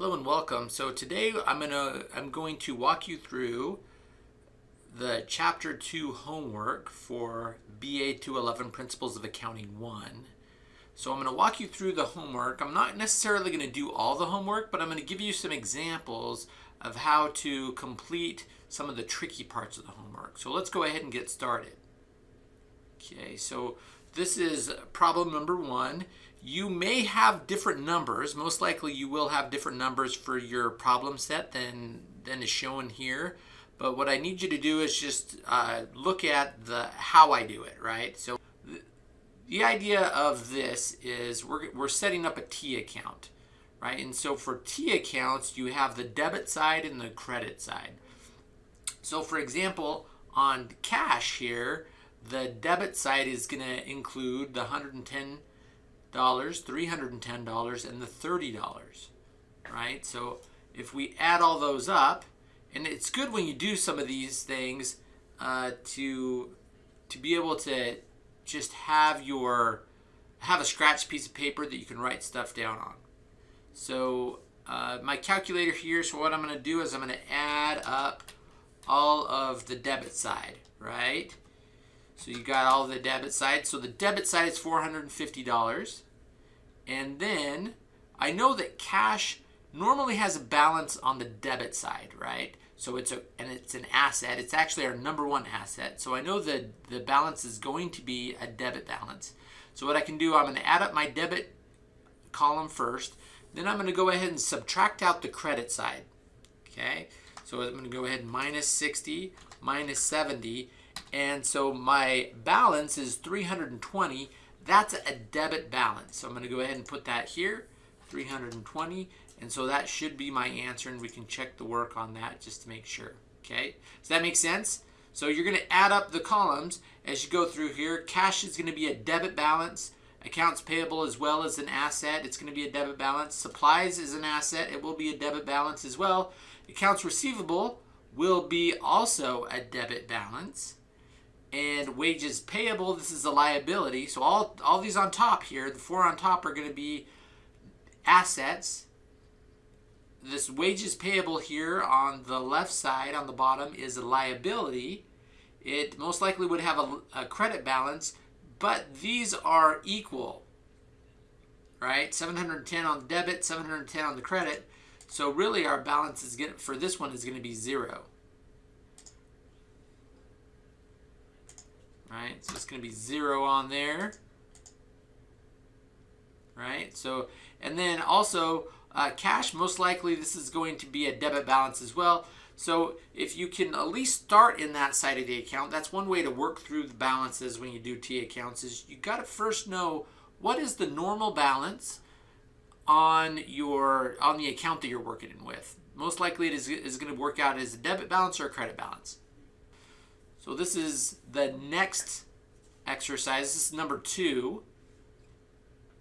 Hello and welcome. So today I'm gonna I'm going to walk you through the chapter 2 homework for BA 211 Principles of Accounting 1. So I'm going to walk you through the homework. I'm not necessarily going to do all the homework, but I'm going to give you some examples of how to complete some of the tricky parts of the homework. So let's go ahead and get started. Okay, so this is problem number one. You may have different numbers. Most likely you will have different numbers for your problem set than, than is shown here. But what I need you to do is just uh, look at the how I do it, right? So the, the idea of this is we're, we're setting up a T account, right? And so for T accounts, you have the debit side and the credit side. So for example, on cash here, the debit side is going to include the $110, $310, and the $30, right? So if we add all those up, and it's good when you do some of these things uh, to to be able to just have your have a scratch piece of paper that you can write stuff down on. So uh, my calculator here, so what I'm going to do is I'm going to add up all of the debit side, right? So you got all the debit side. So the debit side is $450. And then I know that cash normally has a balance on the debit side, right? So it's a and it's an asset. It's actually our number one asset. So I know that the balance is going to be a debit balance. So what I can do, I'm going to add up my debit column first. Then I'm going to go ahead and subtract out the credit side. Okay, so I'm going to go ahead and minus 60, minus 70, and so my balance is 320. That's a debit balance. So I'm going to go ahead and put that here, 320. And so that should be my answer, and we can check the work on that just to make sure. Okay, does that make sense? So you're going to add up the columns as you go through here. Cash is going to be a debit balance. Accounts payable as well as an asset. It's going to be a debit balance. Supplies is an asset. It will be a debit balance as well. Accounts receivable will be also a debit balance and wages payable, this is a liability. So all, all these on top here, the four on top are going to be assets. This wages payable here on the left side on the bottom is a liability. It most likely would have a, a credit balance, but these are equal, right? 710 on the debit, 710 on the credit. So really our balance is going for this one is going to be zero. Right? So it's going to be zero on there, right? So, and then also uh, cash, most likely this is going to be a debit balance as well. So if you can at least start in that side of the account, that's one way to work through the balances when you do T accounts is you got to first know what is the normal balance on your on the account that you're working with. Most likely it is, is going to work out as a debit balance or a credit balance. So this is the next exercise. This is number two.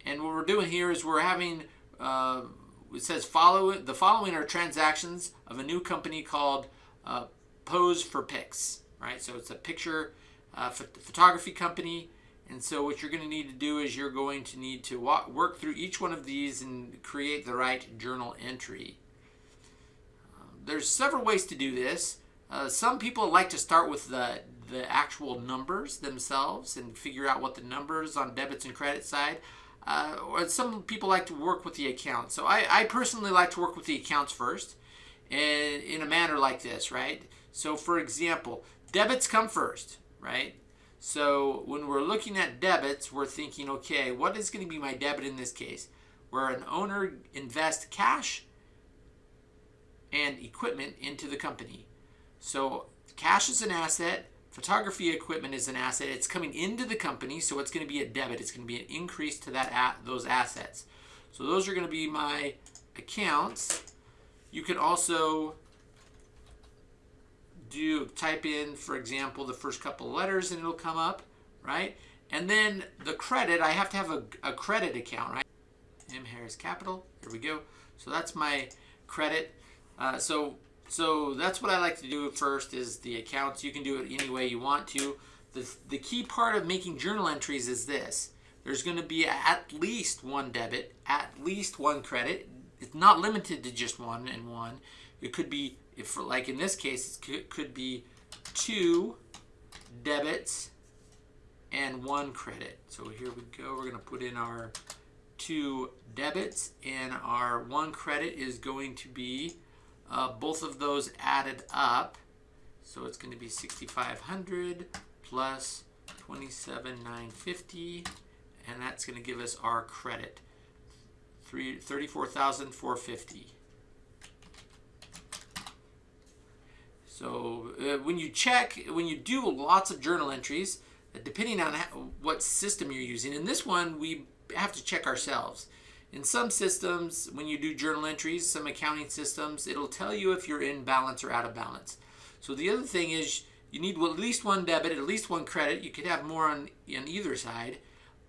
And what we're doing here is we're having, uh, it says follow the following are transactions of a new company called uh, Pose for Pics, right? So it's a picture uh, photography company. And so what you're going to need to do is you're going to need to walk, work through each one of these and create the right journal entry. Um, there's several ways to do this. Uh, some people like to start with the, the actual numbers themselves and figure out what the numbers on debits and credit side. Uh, or some people like to work with the accounts. So I, I personally like to work with the accounts first and in a manner like this, right? So for example, debits come first, right? So when we're looking at debits, we're thinking, okay, what is going to be my debit in this case? Where an owner invests cash and equipment into the company. So cash is an asset, photography equipment is an asset. It's coming into the company, so it's going to be a debit. It's going to be an increase to that at those assets. So those are going to be my accounts. You can also do type in, for example, the first couple letters and it'll come up, right? And then the credit, I have to have a, a credit account, right? M Harris Capital, here we go. So that's my credit. Uh, so so that's what I like to do first is the accounts. You can do it any way you want to. The, the key part of making journal entries is this. There's going to be at least one debit, at least one credit. it's not limited to just one and one. It could be, if like in this case, it could be two debits and one credit. So here we go. We're going to put in our two debits and our one credit is going to be uh, both of those added up. So it's going to be 6,500 plus 27,950 and that's going to give us our credit. 34,450. So uh, when you check, when you do lots of journal entries, depending on what system you're using, in this one we have to check ourselves. In some systems, when you do journal entries, some accounting systems, it'll tell you if you're in balance or out of balance. So the other thing is you need at least one debit, at least one credit. You could have more on, on either side,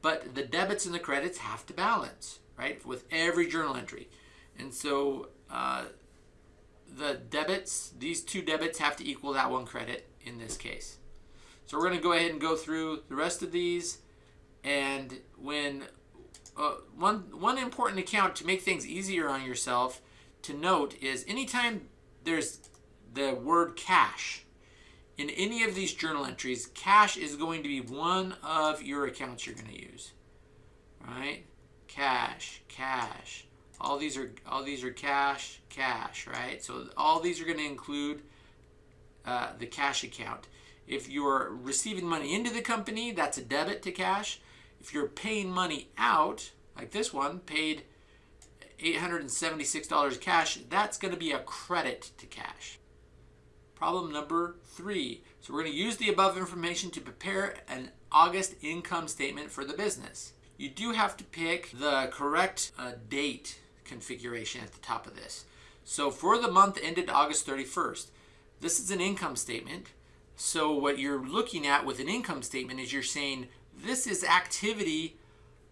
but the debits and the credits have to balance right, with every journal entry. And so uh, the debits, these two debits have to equal that one credit in this case. So we're going to go ahead and go through the rest of these. And when uh, one, one important account to make things easier on yourself to note is anytime there's the word cash in any of these journal entries, cash is going to be one of your accounts you're going to use. Right? cash, cash. All these are all these are cash, cash, right? So all these are going to include uh, the cash account. If you're receiving money into the company, that's a debit to cash. If you're paying money out, like this one, paid $876 cash, that's going to be a credit to cash. Problem number three. So we're going to use the above information to prepare an August income statement for the business you do have to pick the correct uh, date configuration at the top of this. So for the month ended August 31st, this is an income statement. So what you're looking at with an income statement is you're saying this is activity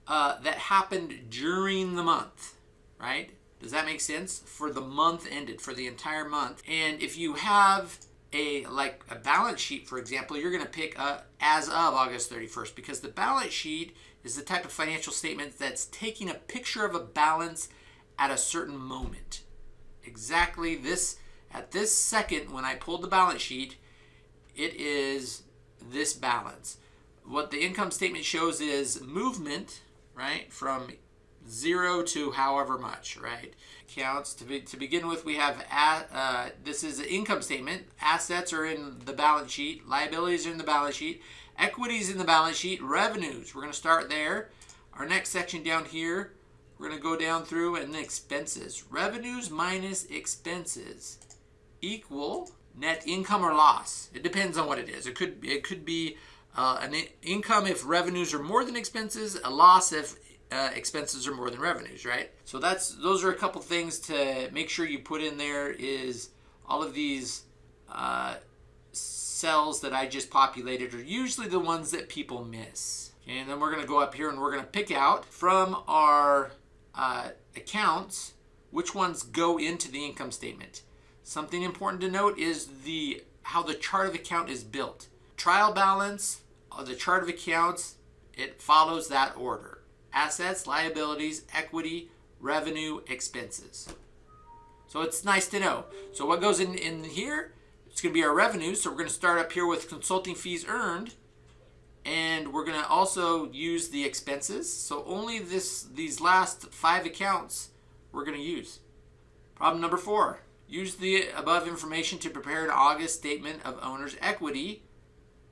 uh, that happened during the month, right? Does that make sense? For the month ended, for the entire month. And if you have a like a balance sheet, for example, you're going to pick a, as of August 31st because the balance sheet is the type of financial statement that's taking a picture of a balance at a certain moment. Exactly this, at this second when I pulled the balance sheet, it is this balance. What the income statement shows is movement, right, from zero to however much, right? Counts to, be, to begin with, we have, uh, this is an income statement. Assets are in the balance sheet. Liabilities are in the balance sheet. Equities in the balance sheet, revenues. We're going to start there. Our next section down here, we're going to go down through and expenses. Revenues minus expenses equal net income or loss. It depends on what it is. It could it could be uh, an income if revenues are more than expenses, a loss if uh, expenses are more than revenues, right? So that's those are a couple things to make sure you put in there is all of these uh, cells that I just populated are usually the ones that people miss. Okay, and then we're going to go up here and we're going to pick out from our uh, accounts which ones go into the income statement. Something important to note is the how the chart of account is built. Trial balance, the chart of accounts, it follows that order. Assets, liabilities, equity, revenue, expenses. So it's nice to know. So what goes in, in here it's going to be our revenue. So we're going to start up here with consulting fees earned. And we're going to also use the expenses. So only this these last five accounts we're going to use. Problem number four. Use the above information to prepare an August statement of owner's equity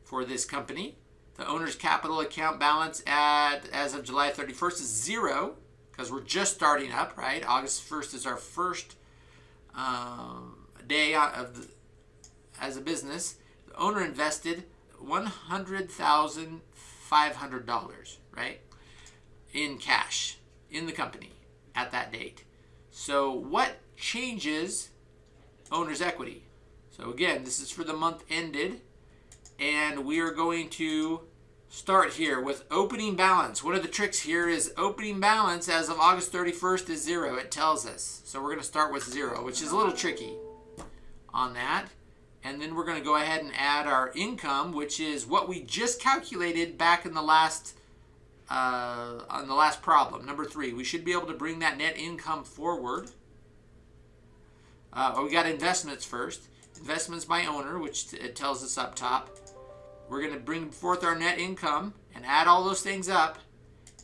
for this company. The owner's capital account balance at as of July 31st is zero because we're just starting up, right? August 1st is our first um, day of the, as a business, the owner invested $100,500, right, in cash in the company at that date. So what changes owner's equity? So again, this is for the month ended, and we are going to start here with opening balance. One of the tricks here is opening balance as of August 31st is zero. It tells us. So we're going to start with zero, which is a little tricky on that. And then we're going to go ahead and add our income, which is what we just calculated back in the last uh, on the last problem, number three, we should be able to bring that net income forward. Uh, we got investments first. Investments by owner, which it tells us up top. We're going to bring forth our net income and add all those things up.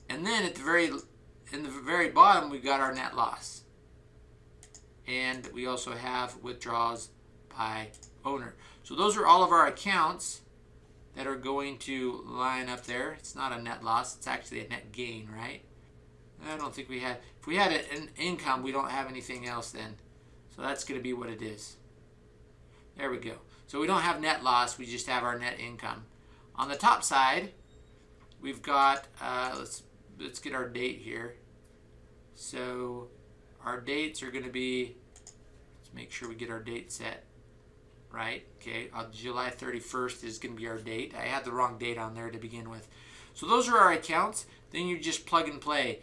And then at the very in the very bottom, we've got our net loss. And we also have withdrawals by owner. So those are all of our accounts that are going to line up there. It's not a net loss, it's actually a net gain, right? I don't think we had, if we had an income, we don't have anything else then. So that's going to be what it is. There we go. So we don't have net loss, we just have our net income. On the top side, we've got, uh, let's, let's get our date here. So our dates are going to be, let's make sure we get our date set right? Okay, uh, July 31st is going to be our date. I had the wrong date on there to begin with. So those are our accounts. Then you just plug and play.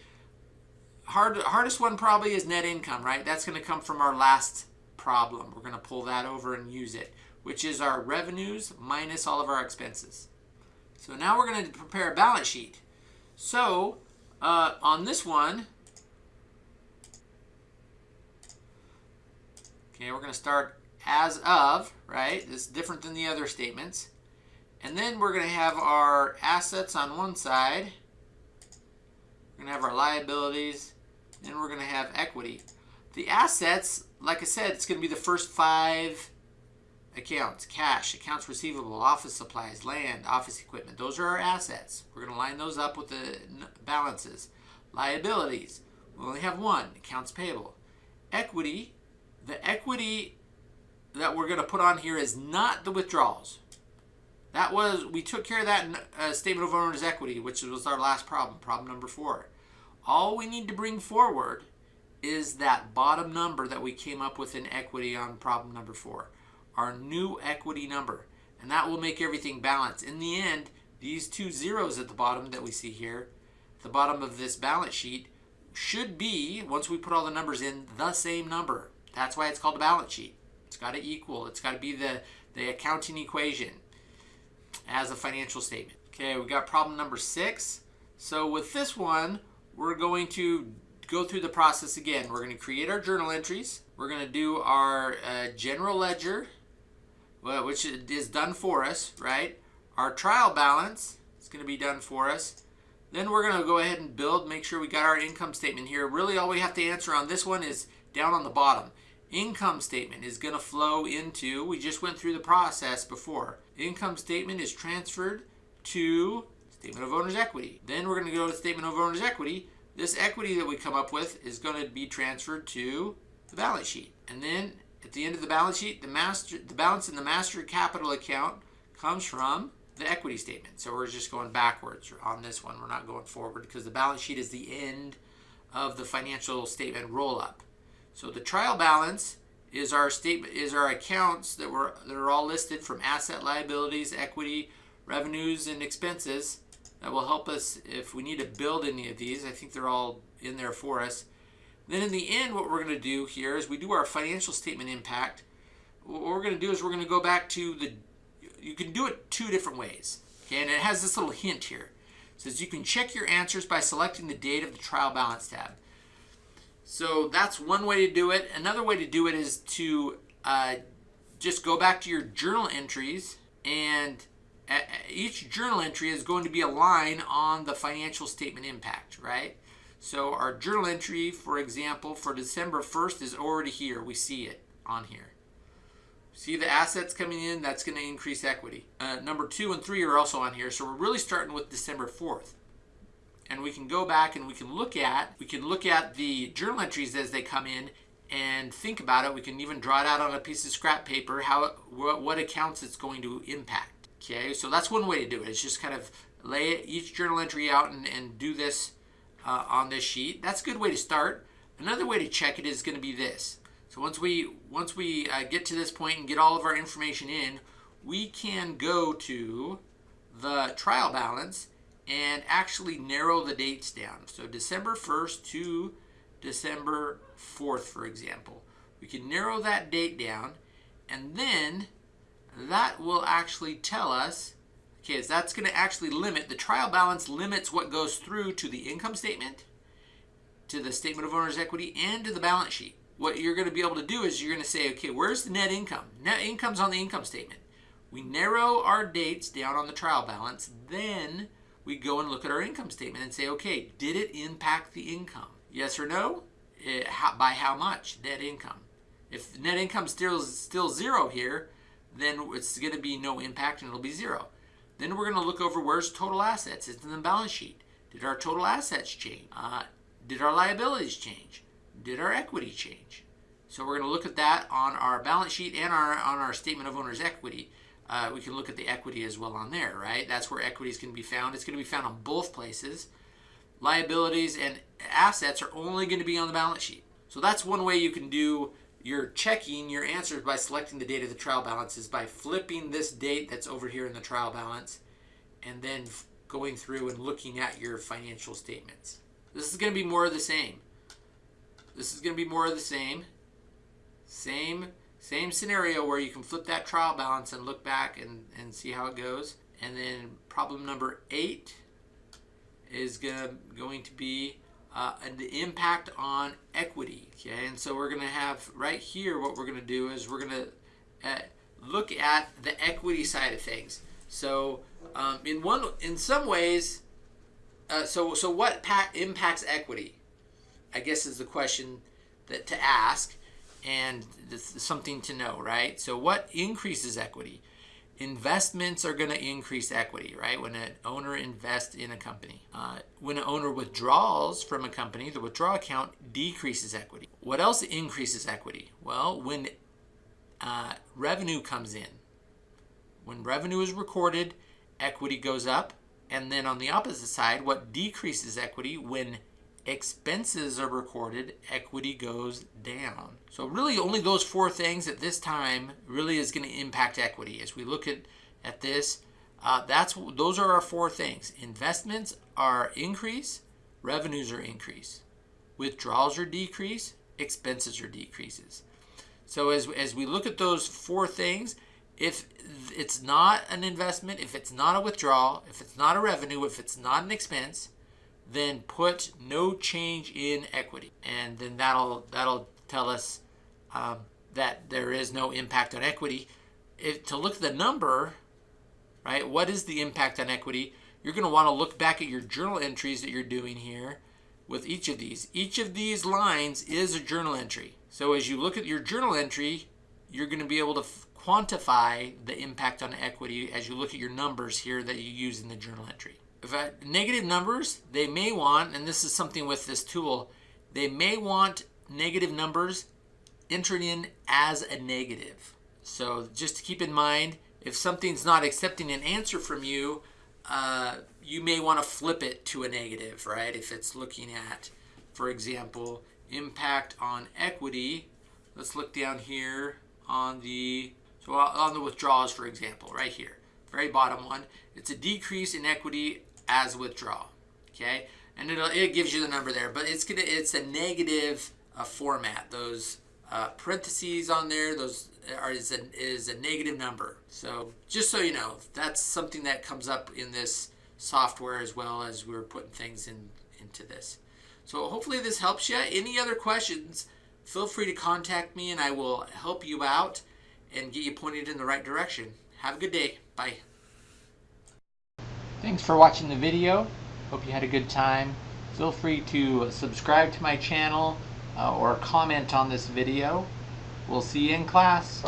Hard, hardest one probably is net income, right? That's going to come from our last problem. We're going to pull that over and use it, which is our revenues minus all of our expenses. So now we're going to prepare a balance sheet. So uh, on this one, okay, we're going to start as of, right? This is different than the other statements. And then we're going to have our assets on one side. We're going to have our liabilities. Then we're going to have equity. The assets, like I said, it's going to be the first five accounts. Cash, accounts receivable, office supplies, land, office equipment. Those are our assets. We're going to line those up with the balances. Liabilities, we only have one, accounts payable. Equity, the equity that we're going to put on here is not the withdrawals. That was, we took care of that in uh, Statement of Owner's Equity, which was our last problem, problem number four. All we need to bring forward is that bottom number that we came up with in equity on problem number four, our new equity number. And that will make everything balance. In the end, these two zeros at the bottom that we see here, the bottom of this balance sheet, should be, once we put all the numbers in, the same number. That's why it's called a balance sheet. It's got to equal. It's got to be the, the accounting equation as a financial statement. Okay, we got problem number six. So with this one, we're going to go through the process again. We're going to create our journal entries. We're going to do our uh, general ledger, which is done for us, right? Our trial balance is going to be done for us. Then we're going to go ahead and build, make sure we got our income statement here. Really all we have to answer on this one is down on the bottom income statement is going to flow into, we just went through the process before. Income statement is transferred to statement of owner's equity. Then we're going to go to statement of owner's equity. This equity that we come up with is going to be transferred to the balance sheet. And then at the end of the balance sheet, the master the balance in the master capital account comes from the equity statement. So we're just going backwards on this one. We're not going forward because the balance sheet is the end of the financial statement roll up. So the trial balance is our statement is our accounts that were that are all listed from asset liabilities, equity, revenues, and expenses. That will help us if we need to build any of these. I think they're all in there for us. Then in the end, what we're going to do here is we do our financial statement impact. What we're going to do is we're going to go back to the, you can do it two different ways. Okay, and it has this little hint here. It says you can check your answers by selecting the date of the trial balance tab. So that's one way to do it. Another way to do it is to uh, just go back to your journal entries and each journal entry is going to be a line on the financial statement impact, right? So our journal entry, for example, for December 1st is already here. We see it on here. See the assets coming in, that's going to increase equity. Uh, number two and three are also on here. So we're really starting with December 4th and we can go back and we can look at we can look at the journal entries as they come in and think about it. We can even draw it out on a piece of scrap paper how what, what accounts it's going to impact. Okay, so that's one way to do it. It's just kind of lay each journal entry out and, and do this uh, on this sheet. That's a good way to start. Another way to check it is going to be this. So once we once we uh, get to this point and get all of our information in, we can go to the trial balance and actually narrow the dates down. So December 1st to December 4th, for example. We can narrow that date down, and then that will actually tell us, Okay, so that's going to actually limit, the trial balance limits what goes through to the income statement, to the statement of owner's equity, and to the balance sheet. What you're going to be able to do is you're going to say, okay, where's the net income? Net income's on the income statement. We narrow our dates down on the trial balance, then we go and look at our income statement and say, okay, did it impact the income? Yes or no? It, how, by how much? Net income. If net income still still zero here, then it's going to be no impact and it'll be zero. Then we're going to look over where's total assets. It's in the balance sheet. Did our total assets change? Uh, did our liabilities change? Did our equity change? So we're going to look at that on our balance sheet and our on our statement of owner's equity. Uh, we can look at the equity as well on there, right? That's where equity is going to be found. It's going to be found on both places. Liabilities and assets are only going to be on the balance sheet. So that's one way you can do your checking your answers by selecting the date of the trial balance is by flipping this date that's over here in the trial balance and then going through and looking at your financial statements. This is going to be more of the same. This is going to be more of the same. Same same scenario where you can flip that trial balance and look back and, and see how it goes. And then problem number eight is gonna, going to be uh, the impact on equity. Okay, and so we're gonna have right here. What we're gonna do is we're gonna uh, look at the equity side of things. So um, in one, in some ways, uh, so so what impacts equity? I guess is the question that to ask, and something to know, right? So what increases equity? Investments are going to increase equity, right? When an owner invests in a company. Uh, when an owner withdraws from a company, the withdrawal account decreases equity. What else increases equity? Well, when uh, revenue comes in. When revenue is recorded, equity goes up. And then on the opposite side, what decreases equity when expenses are recorded, equity goes down. So really only those four things at this time really is going to impact equity. As we look at, at this, uh, that's those are our four things. Investments are increase, revenues are increase. Withdrawals are decrease, expenses are decreases. So as, as we look at those four things, if it's not an investment, if it's not a withdrawal, if it's not a revenue, if it's not an expense, then put no change in equity. And then that'll, that'll tell us um, that there is no impact on equity. If, to look at the number, right, what is the impact on equity? You're going to want to look back at your journal entries that you're doing here with each of these. Each of these lines is a journal entry. So as you look at your journal entry, you're going to be able to quantify the impact on equity as you look at your numbers here that you use in the journal entry negative numbers, they may want, and this is something with this tool, they may want negative numbers entered in as a negative. So just to keep in mind, if something's not accepting an answer from you, uh, you may want to flip it to a negative, right? If it's looking at, for example, impact on equity, let's look down here on the, so on the withdrawals, for example, right here, very bottom one. It's a decrease in equity as withdrawal. Okay, and it it gives you the number there, but it's gonna it's a negative uh, format. Those uh, parentheses on there, those are is a, is a negative number. So just so you know, that's something that comes up in this software as well as we're putting things in into this. So hopefully this helps you. Any other questions, feel free to contact me and I will help you out and get you pointed in the right direction. Have a good day. Bye. Thanks for watching the video. Hope you had a good time. Feel free to subscribe to my channel uh, or comment on this video. We'll see you in class.